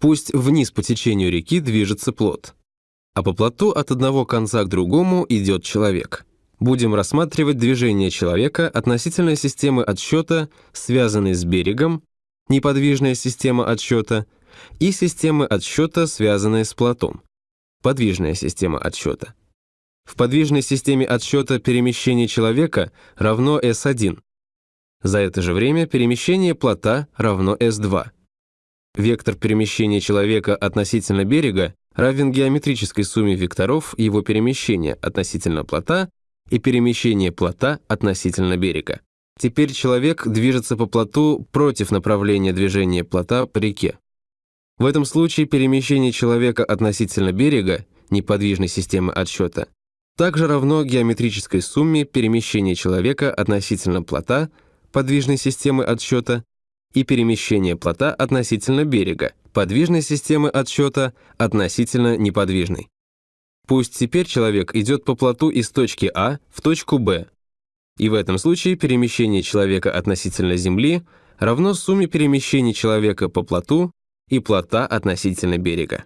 Пусть вниз по течению реки движется плот, а по плоту от одного конца к другому идет человек. Будем рассматривать движение человека относительно системы отсчета, связанной с берегом, неподвижная система отсчета, и системы отсчета, связанные с плотом, подвижная система отсчета. В подвижной системе отсчета перемещение человека равно S1. За это же время перемещение плота равно S2. Вектор перемещения человека относительно берега равен геометрической сумме векторов его перемещения относительно плота и перемещения плота относительно берега. Теперь человек движется по плоту против направления движения плота по реке. В этом случае перемещение человека относительно берега, неподвижной системы отсчета, также равно геометрической сумме перемещения человека относительно плота, подвижной системы отсчета, и перемещения плота относительно берега, подвижной системы отсчета относительно неподвижной. Пусть теперь человек идет по плоту из точки А в точку Б, и в этом случае перемещение человека относительно Земли равно сумме перемещений человека по плоту и плота относительно берега.